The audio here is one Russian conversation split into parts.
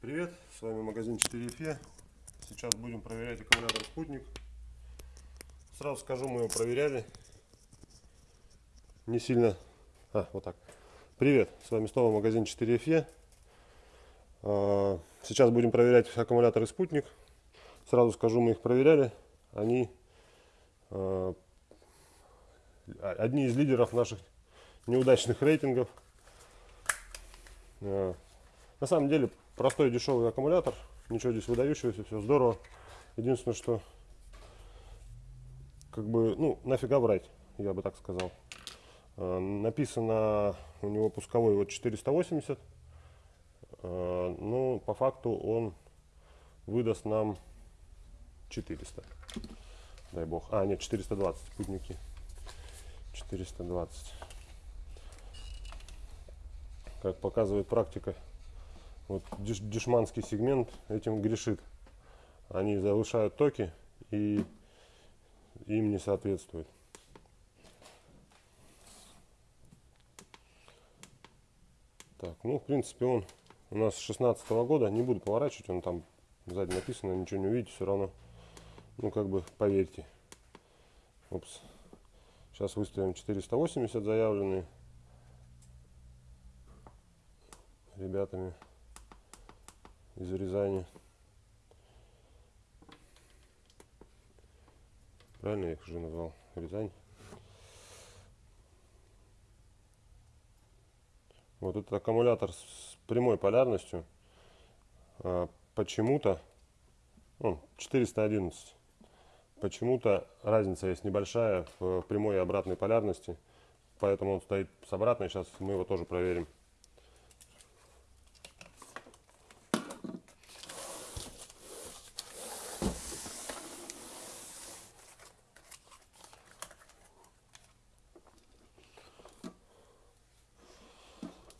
Привет, с вами магазин 4Фе. Сейчас будем проверять аккумулятор спутник. Сразу скажу, мы его проверяли. Не сильно... А, вот так. Привет, с вами снова магазин 4Фе. А, сейчас будем проверять аккумуляторы спутник. Сразу скажу, мы их проверяли. Они а, одни из лидеров наших неудачных рейтингов. А, на самом деле простой дешевый аккумулятор, ничего здесь выдающегося, все здорово. Единственное, что как бы, ну, нафига брать, я бы так сказал. А, написано у него пусковой вот 480, а, но по факту он выдаст нам 400. Дай бог. А, нет, 420 спутники. 420. Как показывает практика, вот деш, дешманский сегмент этим грешит. Они завышают токи и им не соответствует. Так, ну, в принципе, он у нас с 16 -го года. Не буду поворачивать, он там сзади написано, ничего не увидите, все равно. Ну, как бы, поверьте. Упс. Сейчас выставим 480 заявленные ребятами из Рязани. Правильно я их уже назвал? Рязань. Вот этот аккумулятор с прямой полярностью а, почему-то ну, 411 почему-то разница есть небольшая в прямой и обратной полярности поэтому он стоит с обратной сейчас мы его тоже проверим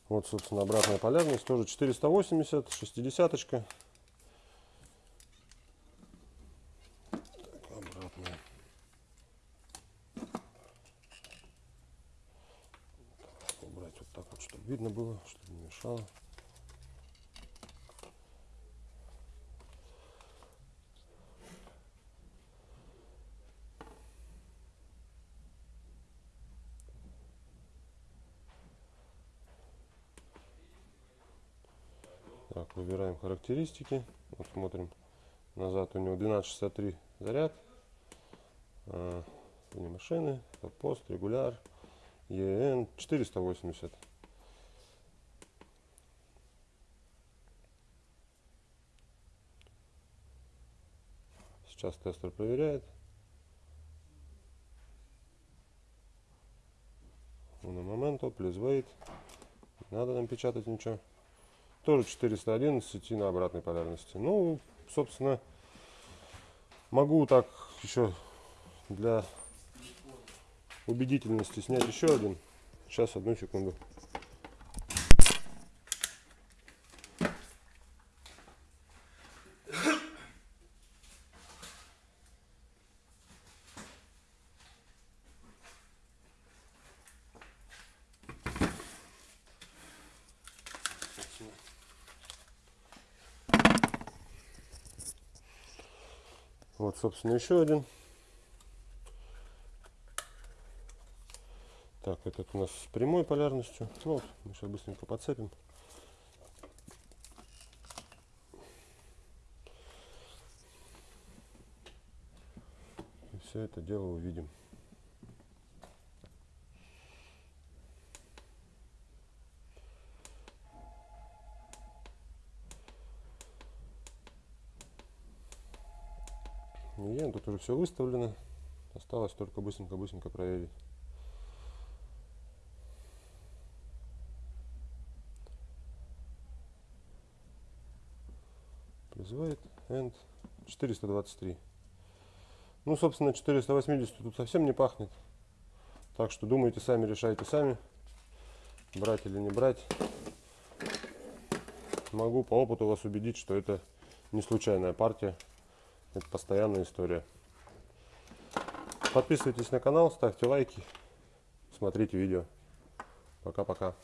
Вот, собственно, обратная полярность тоже 480, 60 -очка. видно было, чтобы не мешало. Так, выбираем характеристики. Вот смотрим. Назад у него 1263 заряд. А, машины, пост, регуляр. ЕН 480. Сейчас тестер проверяет. На моменту, плюс wait. Не надо нам печатать ничего тоже 411 и на обратной полярности. Ну, собственно, могу так еще для убедительности снять еще один. Сейчас, одну секунду. Вот, собственно, еще один. Так, этот у нас с прямой полярностью. Ну, вот, мы сейчас быстренько подцепим. И все это дело увидим. И тут уже все выставлено. Осталось только быстренько-быстренько проверить. Призывает end 423. Ну, собственно, 480 тут совсем не пахнет. Так что думайте сами, решайте сами, брать или не брать. Могу по опыту вас убедить, что это не случайная партия. Это постоянная история. Подписывайтесь на канал, ставьте лайки, смотрите видео. Пока-пока.